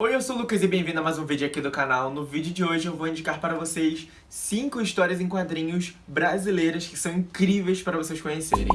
Oi, eu sou o Lucas e bem-vindo a mais um vídeo aqui do canal. No vídeo de hoje eu vou indicar para vocês 5 histórias em quadrinhos brasileiras que são incríveis para vocês conhecerem.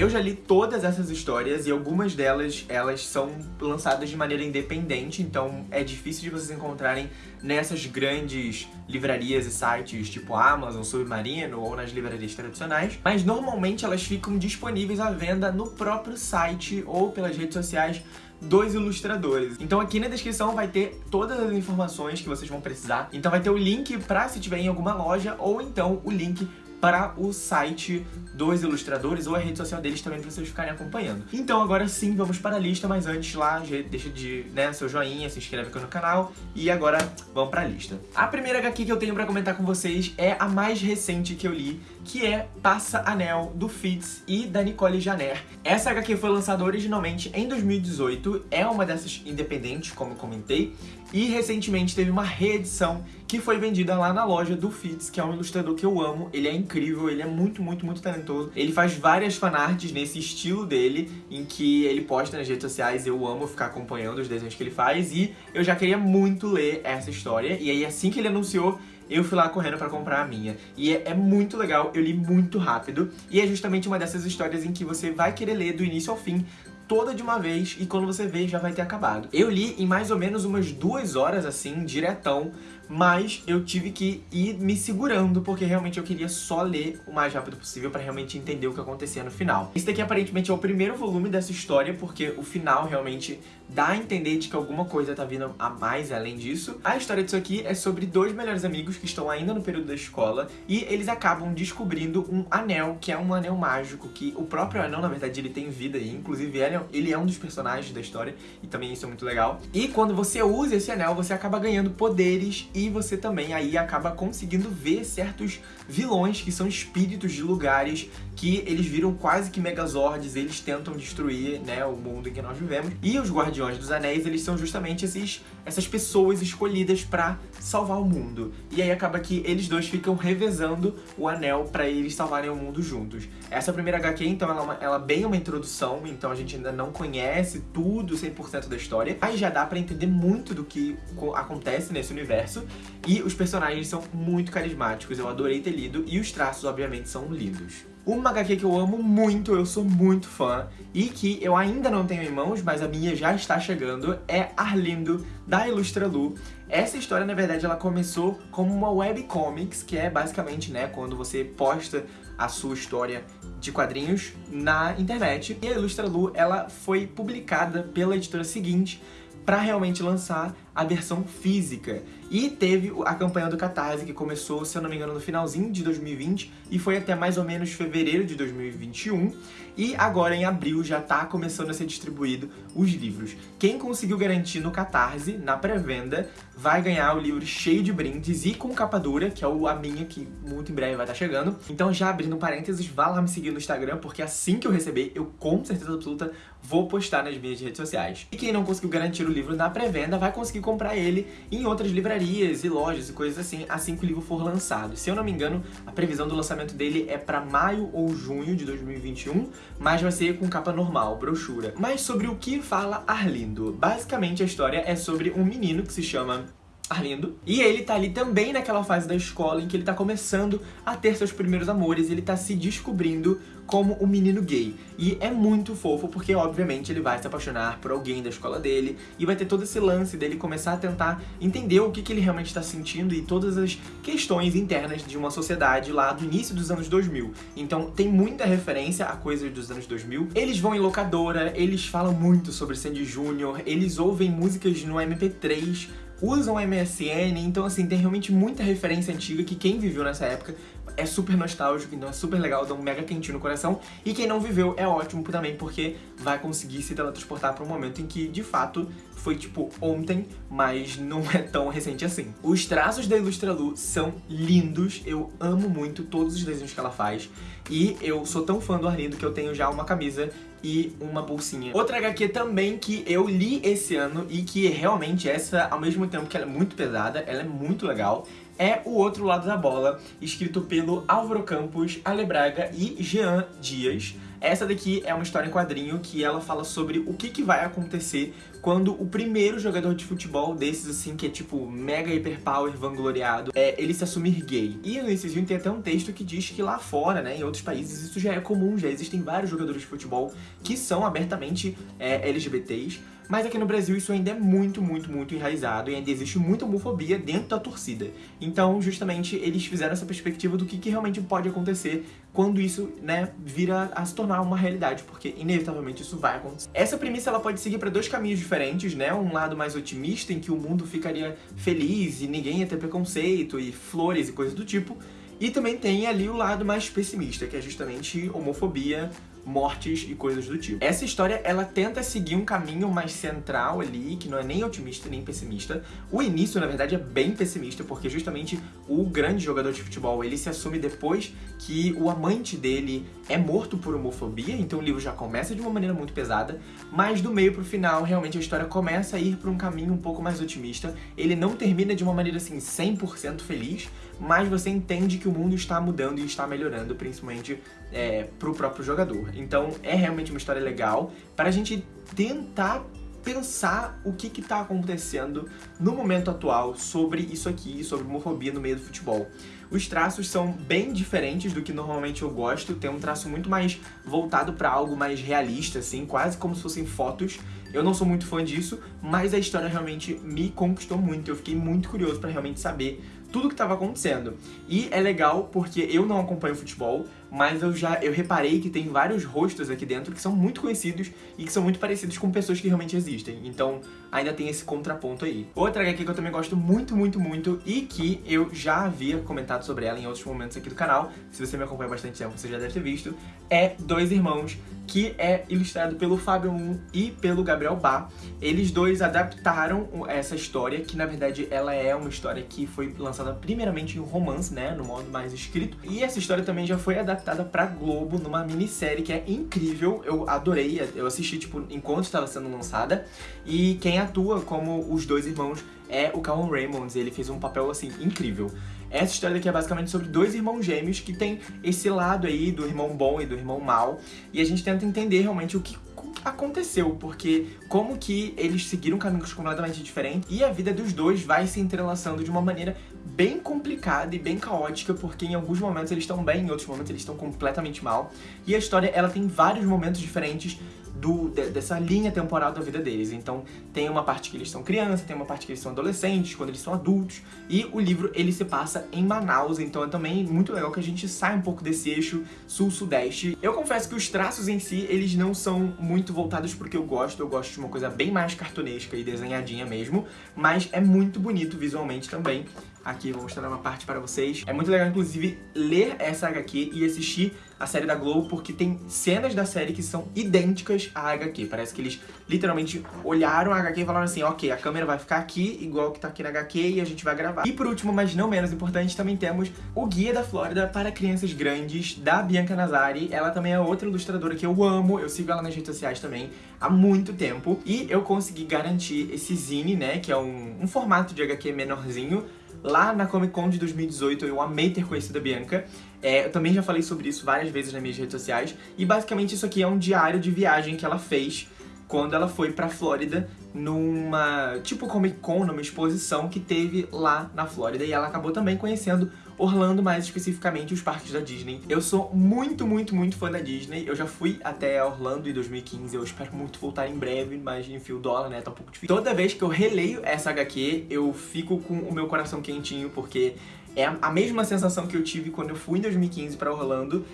Eu já li todas essas histórias e algumas delas, elas são lançadas de maneira independente, então é difícil de vocês encontrarem nessas grandes livrarias e sites tipo Amazon, Submarino ou nas livrarias tradicionais, mas normalmente elas ficam disponíveis à venda no próprio site ou pelas redes sociais dos ilustradores. Então aqui na descrição vai ter todas as informações que vocês vão precisar. Então vai ter o link para se tiver em alguma loja ou então o link para o site dos ilustradores ou a rede social deles também para vocês ficarem acompanhando. Então agora sim, vamos para a lista, mas antes lá, deixa de, né, seu joinha, se inscreve aqui no canal e agora vamos para a lista. A primeira HQ que eu tenho para comentar com vocês é a mais recente que eu li, que é Passa Anel, do Fitz e da Nicole Janer. Essa HQ foi lançada originalmente em 2018, é uma dessas independentes, como eu comentei, e recentemente teve uma reedição que foi vendida lá na loja do Fitz, que é um ilustrador que eu amo. Ele é incrível, ele é muito, muito, muito talentoso. Ele faz várias fanarts nesse estilo dele, em que ele posta nas redes sociais. Eu amo ficar acompanhando os desenhos que ele faz e eu já queria muito ler essa história. E aí, assim que ele anunciou, eu fui lá correndo pra comprar a minha. E é, é, muito legal, eu li muito rápido. E é justamente uma dessas histórias em que você vai querer ler do início ao fim, toda de uma vez e quando você vê já vai ter acabado. Eu li em mais ou menos umas duas horas assim, diretão, mas eu tive que ir me segurando porque realmente eu queria só ler o mais rápido possível pra realmente entender o que acontecia no final. Esse daqui aparentemente é o primeiro volume dessa história porque o final realmente dá a entender de que alguma coisa tá vindo a mais além disso. A história disso aqui é sobre dois melhores amigos que estão ainda no período da escola e eles acabam descobrindo um anel, que é um anel mágico, que o próprio anel, na verdade, ele tem vida aí, inclusive é, ele é um dos personagens da história e também isso é muito legal. E quando você usa esse anel, você acaba ganhando poderes e você também aí acaba conseguindo ver certos vilões que são espíritos de lugares que eles viram quase que megazords, eles tentam destruir né, o mundo em que nós vivemos. E os Guardiões dos Anéis, eles são justamente esses, essas pessoas escolhidas pra salvar o mundo. E aí acaba que eles dois ficam revezando o anel pra eles salvarem o mundo juntos. Essa primeira HQ, então, ela, é ela é bem uma introdução, então a gente ainda não conhece tudo 100% da história, mas já dá pra entender muito do que acontece nesse universo. E os personagens são muito carismáticos, eu adorei ter lido, e os traços, obviamente, são lindos. Uma HQ que eu amo muito, eu sou muito fã, e que eu ainda não tenho em mãos, mas a minha já está chegando, é Arlindo, da Ilustra Lu. Essa história, na verdade, ela começou como uma webcomics, que é basicamente, né, quando você posta a sua história de quadrinhos na internet. E a Ilustra Lu, ela foi publicada pela editora seguinte, para realmente lançar a versão física. E teve a campanha do Catarse, que começou, se eu não me engano, no finalzinho de 2020 e foi até mais ou menos fevereiro de 2021. E agora, em abril, já tá começando a ser distribuído os livros. Quem conseguiu garantir no Catarse, na pré-venda, vai ganhar o livro cheio de brindes e com capa dura, que é a minha, que muito em breve vai estar tá chegando. Então, já abrindo parênteses, vá lá me seguir no Instagram, porque assim que eu receber, eu com certeza absoluta vou postar nas minhas redes sociais. E quem não conseguiu garantir o livro na pré-venda vai conseguir comprar ele em outras livrarias e lojas e coisas assim, assim que o livro for lançado. Se eu não me engano, a previsão do lançamento dele é para maio ou junho de 2021, mas vai ser com capa normal, brochura. Mas sobre o que fala Arlindo? Basicamente a história é sobre um menino que se chama Arlindo. E ele tá ali também naquela fase da escola em que ele tá começando a ter seus primeiros amores, ele tá se descobrindo como um menino gay. E é muito fofo porque, obviamente, ele vai se apaixonar por alguém da escola dele e vai ter todo esse lance dele começar a tentar entender o que, que ele realmente está sentindo e todas as questões internas de uma sociedade lá do início dos anos 2000. Então tem muita referência a coisas dos anos 2000. Eles vão em locadora, eles falam muito sobre Sandy Júnior, eles ouvem músicas no MP3, usam MSN, então assim, tem realmente muita referência antiga que quem viveu nessa época é super nostálgico, então é super legal, dá um mega quentinho no coração. E quem não viveu é ótimo também, porque vai conseguir se teletransportar para um momento em que, de fato, foi tipo ontem, mas não é tão recente assim. Os traços da Ilustra Lu são lindos, eu amo muito todos os desenhos que ela faz. E eu sou tão fã do Arlindo que eu tenho já uma camisa e uma bolsinha. Outra HQ também que eu li esse ano e que realmente essa, ao mesmo tempo que ela é muito pesada, ela é muito legal, é O Outro Lado da Bola, escrito pelo Álvaro Campos, Ale Braga e Jean Dias. Essa daqui é uma história em quadrinho que ela fala sobre o que, que vai acontecer quando o primeiro jogador de futebol desses, assim, que é tipo mega hiperpower vangloriado, é ele se assumir gay. E nesse vídeo tem até um texto que diz que lá fora, né, em outros países, isso já é comum, já existem vários jogadores de futebol que são abertamente é, LGBTs, mas aqui no Brasil isso ainda é muito, muito, muito enraizado e ainda existe muita homofobia dentro da torcida. Então, justamente, eles fizeram essa perspectiva do que, que realmente pode acontecer quando isso, né, vira a se tornar uma realidade, porque inevitavelmente isso vai acontecer. Essa premissa ela pode seguir para dois caminhos diferentes, né? Um lado mais otimista, em que o mundo ficaria feliz e ninguém ia ter preconceito e flores e coisas do tipo, e também tem ali o lado mais pessimista, que é justamente homofobia, mortes e coisas do tipo. Essa história, ela tenta seguir um caminho mais central ali, que não é nem otimista nem pessimista. O início, na verdade, é bem pessimista, porque justamente o grande jogador de futebol, ele se assume depois que o amante dele é morto por homofobia, então o livro já começa de uma maneira muito pesada, mas do meio pro final, realmente a história começa a ir pra um caminho um pouco mais otimista. Ele não termina de uma maneira, assim, 100% feliz, mas você entende que o mundo está mudando e está melhorando, principalmente é, pro próprio jogador. Então é realmente uma história legal para a gente tentar pensar o que está acontecendo no momento atual sobre isso aqui, sobre homofobia no meio do futebol. Os traços são bem diferentes do que normalmente eu gosto, tem um traço muito mais voltado para algo mais realista, assim, quase como se fossem fotos. Eu não sou muito fã disso, mas a história realmente me conquistou muito, eu fiquei muito curioso para realmente saber tudo que estava acontecendo. E é legal porque eu não acompanho futebol, mas eu já eu reparei que tem vários rostos aqui dentro que são muito conhecidos e que são muito parecidos com pessoas que realmente existem. Então ainda tem esse contraponto aí. Outra HQ que eu também gosto muito, muito, muito e que eu já havia comentado sobre ela em outros momentos aqui do canal, se você me acompanha bastante tempo você já deve ter visto, é Dois Irmãos, que é ilustrado pelo Fábio Moon e pelo Gabriel Bá. Eles dois adaptaram essa história, que na verdade ela é uma história que foi lançada primeiramente em romance, né, no modo mais escrito. E essa história também já foi adaptada pra Globo numa minissérie que é incrível, eu adorei, eu assisti tipo enquanto estava sendo lançada. E quem atua como os dois irmãos é o Calum Raymonds, ele fez um papel assim incrível. Essa história daqui é basicamente sobre dois irmãos gêmeos que tem esse lado aí do irmão bom e do irmão mal, e a gente tenta entender realmente o que aconteceu, porque como que eles seguiram caminhos completamente diferentes e a vida dos dois vai se entrelaçando de uma maneira bem complicada e bem caótica, porque em alguns momentos eles estão bem, em outros momentos eles estão completamente mal. E a história, ela tem vários momentos diferentes do, de, dessa linha temporal da vida deles. Então tem uma parte que eles são crianças, tem uma parte que eles são adolescentes, quando eles são adultos, e o livro ele se passa em Manaus, então é também muito legal que a gente saia um pouco desse eixo sul-sudeste. Eu confesso que os traços em si, eles não são muito voltados porque eu gosto, eu gosto de uma coisa bem mais cartunesca e desenhadinha mesmo, mas é muito bonito visualmente também. Aqui vou mostrar uma parte para vocês. É muito legal, inclusive, ler essa HQ e assistir a série da Globo, porque tem cenas da série que são idênticas à HQ. Parece que eles literalmente olharam a HQ e falaram assim, ok, a câmera vai ficar aqui, igual que tá aqui na HQ, e a gente vai gravar. E por último, mas não menos importante, também temos o Guia da Flórida para Crianças Grandes, da Bianca Nazari. Ela também é outra ilustradora que eu amo, eu sigo ela nas redes sociais também há muito tempo. E eu consegui garantir esse zine, né, que é um, um formato de HQ menorzinho, lá na Comic Con de 2018, eu amei ter conhecido a Bianca. É, eu também já falei sobre isso várias vezes nas minhas redes sociais. E basicamente isso aqui é um diário de viagem que ela fez quando ela foi pra Flórida numa, tipo Comic Con, numa exposição que teve lá na Flórida. E ela acabou também conhecendo Orlando, mais especificamente os parques da Disney. Eu sou muito, muito, muito fã da Disney. Eu já fui até Orlando em 2015, eu espero muito voltar em breve, mas enfim, o dólar, né, tá um pouco difícil. Toda vez que eu releio essa HQ, eu fico com o meu coração quentinho, porque é a mesma sensação que eu tive quando eu fui em 2015 pra Orlando,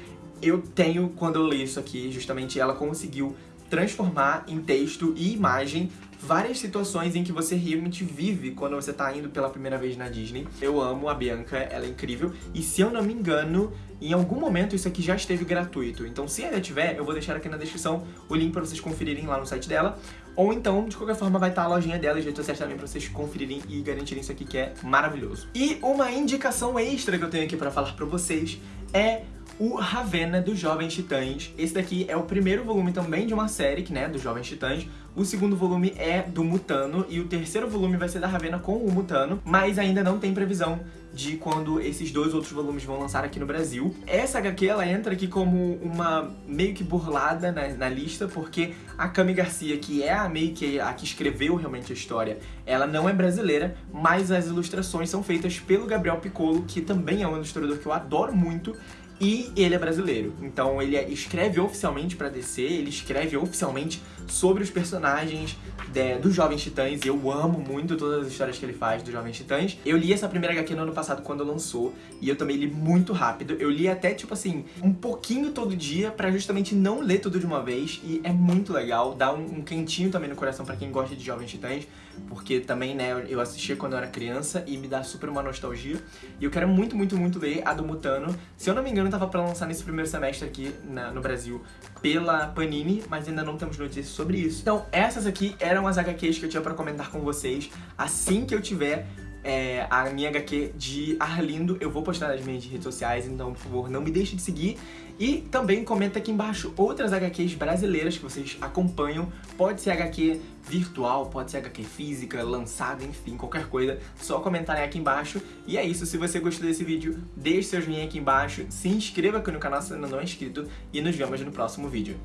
eu tenho quando eu leio isso aqui, justamente ela conseguiu transformar em texto e imagem várias situações em que você realmente vive quando você tá indo pela primeira vez na Disney. Eu amo a Bianca, ela é incrível, e se eu não me engano, em algum momento isso aqui já esteve gratuito. Então se ainda tiver, eu vou deixar aqui na descrição o link pra vocês conferirem lá no site dela. Ou então, de qualquer forma, vai estar a lojinha dela e redes sociais também pra vocês conferirem e garantirem isso aqui que é maravilhoso. E uma indicação extra que eu tenho aqui pra falar pra vocês é o Ravenna dos Jovens Titãs. Esse daqui é o primeiro volume também de uma série, né, dos Jovens Titãs, O segundo volume é do Mutano e o terceiro volume vai ser da Ravena com o Mutano, mas ainda não tem previsão de quando esses dois outros volumes vão lançar aqui no Brasil. Essa HQ, ela entra aqui como uma meio que burlada na, na lista, porque a Cami Garcia, que é a meio que a que escreveu realmente a história, ela não é brasileira, mas as ilustrações são feitas pelo Gabriel Piccolo, que também é um ilustrador que eu adoro muito, e ele é brasileiro. Então ele escreve oficialmente pra DC, ele escreve oficialmente sobre os personagens de, dos Jovens Titãs. E eu amo muito todas as histórias que ele faz dos Jovens Titãs. Eu li essa primeira HQ no ano passado quando lançou, e eu também li muito rápido. Eu li até, tipo assim, um pouquinho todo dia pra justamente não ler tudo de uma vez. E é muito legal, dá um, um quentinho também no coração pra quem gosta de Jovens Titãs. Porque também, né, eu assistia quando eu era criança e me dá super uma nostalgia. E eu quero muito, muito, muito ler a do Mutano. Se eu não me engano, tava pra lançar nesse primeiro semestre aqui na, no Brasil pela Panini, mas ainda não temos notícias sobre isso. Então, essas aqui eram as HQs que eu tinha pra comentar com vocês. Assim que eu tiver é, a minha HQ de Arlindo, eu vou postar nas minhas redes sociais, então, por favor, não me deixe de seguir. E também comenta aqui embaixo outras HQs brasileiras que vocês acompanham. Pode ser HQ virtual, pode ser HQ física, lançada, enfim, qualquer coisa. Só comentarem aqui embaixo. E é isso, se você gostou desse vídeo, deixe seu joinha aqui embaixo, se inscreva aqui no canal se ainda não é inscrito e nos vemos no próximo vídeo.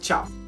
Tchau!